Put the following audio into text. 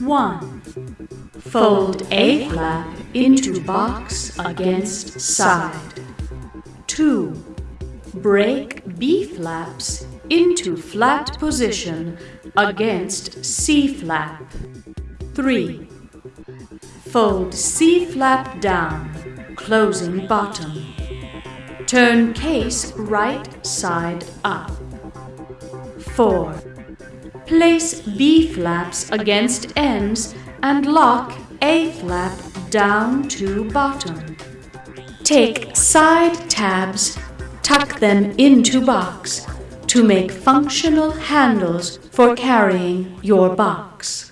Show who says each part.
Speaker 1: One. Fold A flap into box against side. Two. Break B flaps into flat position against C flap. 3. Fold C flap down, closing bottom. Turn case right side up. 4. Place B flaps against ends and lock A flap down to bottom. Take side tabs, tuck them into box to make functional handles for carrying your box.